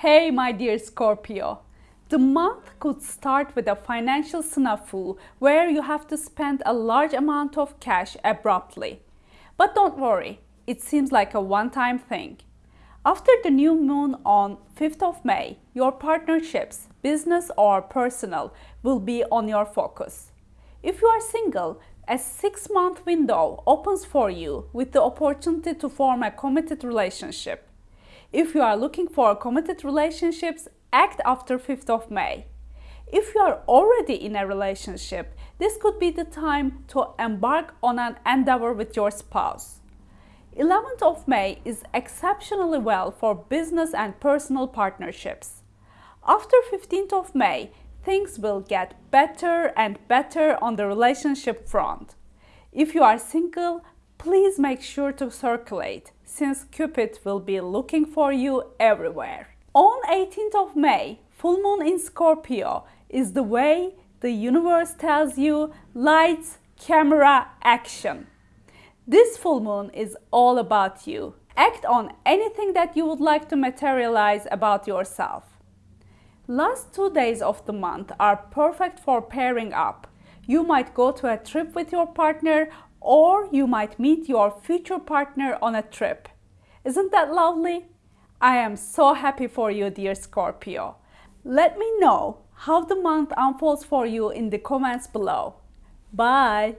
Hey, my dear Scorpio. The month could start with a financial snafu where you have to spend a large amount of cash abruptly. But don't worry, it seems like a one-time thing. After the new moon on 5th of May, your partnerships, business or personal, will be on your focus. If you are single, a six month window opens for you with the opportunity to form a committed relationship. If you are looking for committed relationships, act after 5th of May. If you are already in a relationship, this could be the time to embark on an endeavor with your spouse. 11th of May is exceptionally well for business and personal partnerships. After 15th of May, things will get better and better on the relationship front. If you are single, please make sure to circulate since Cupid will be looking for you everywhere. On 18th of May, full moon in Scorpio is the way the universe tells you lights, camera, action. This full moon is all about you. Act on anything that you would like to materialize about yourself. Last two days of the month are perfect for pairing up. You might go to a trip with your partner or you might meet your future partner on a trip. Isn't that lovely? I am so happy for you, dear Scorpio. Let me know how the month unfolds for you in the comments below. Bye!